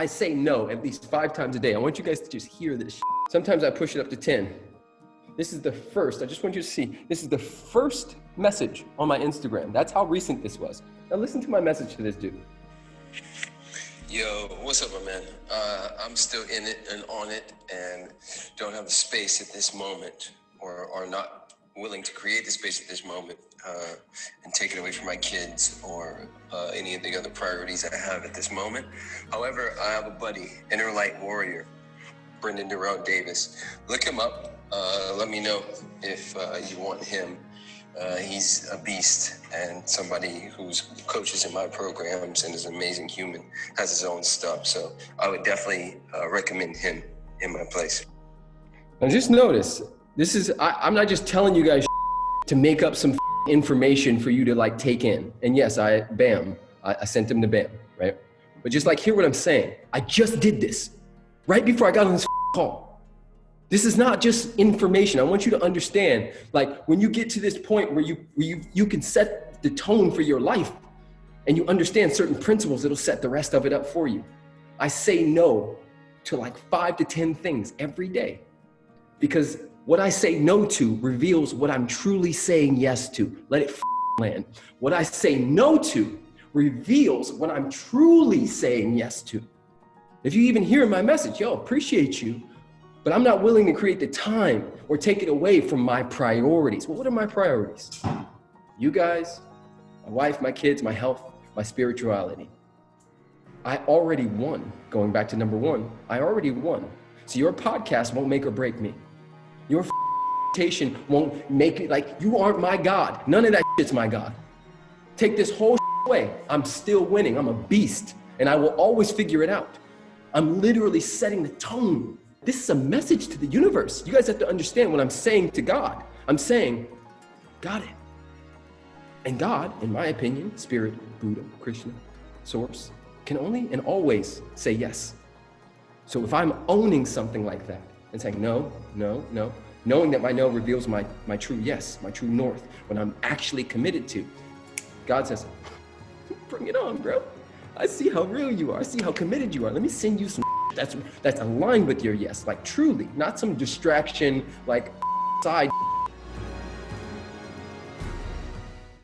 I say no at least five times a day. I want you guys to just hear this. Sometimes I push it up to 10. This is the first, I just want you to see, this is the first message on my Instagram. That's how recent this was. Now listen to my message to this dude. Yo, what's up, my man? Uh, I'm still in it and on it and don't have the space at this moment or, are not willing to create the space at this moment uh, and take it away from my kids or uh, any of the other priorities I have at this moment. However, I have a buddy, Inner Light Warrior, Brendan Durrell Davis. Look him up. Uh, let me know if uh, you want him. Uh, he's a beast and somebody who's coaches in my programs and is an amazing human, has his own stuff. So I would definitely uh, recommend him in my place. Now just notice, this is, I, am not just telling you guys to make up some information for you to like take in. And yes, I, bam, I, I sent him to bam, right? But just like hear what I'm saying. I just did this right before I got on this call. This is not just information. I want you to understand, like when you get to this point where you, where you, you can set the tone for your life and you understand certain principles, it'll set the rest of it up for you. I say no to like five to 10 things every day because what I say no to reveals what I'm truly saying yes to. Let it land. What I say no to reveals what I'm truly saying yes to. If you even hear my message, yo, appreciate you, but I'm not willing to create the time or take it away from my priorities. Well, what are my priorities? You guys, my wife, my kids, my health, my spirituality. I already won. Going back to number one, I already won. So your podcast won't make or break me. Your reputation won't make it like you aren't my God. None of that shit's my God. Take this whole away. I'm still winning. I'm a beast and I will always figure it out. I'm literally setting the tone this is a message to the universe. You guys have to understand what I'm saying to God. I'm saying, got it. And God, in my opinion, Spirit, Buddha, Krishna, Source, can only and always say yes. So if I'm owning something like that and saying no, no, no, knowing that my no reveals my, my true yes, my true north, when I'm actually committed to, God says, bring it on, bro. I see how real you are. I see how committed you are. Let me send you some that's that's aligned with your yes, like truly, not some distraction, like side